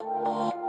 you.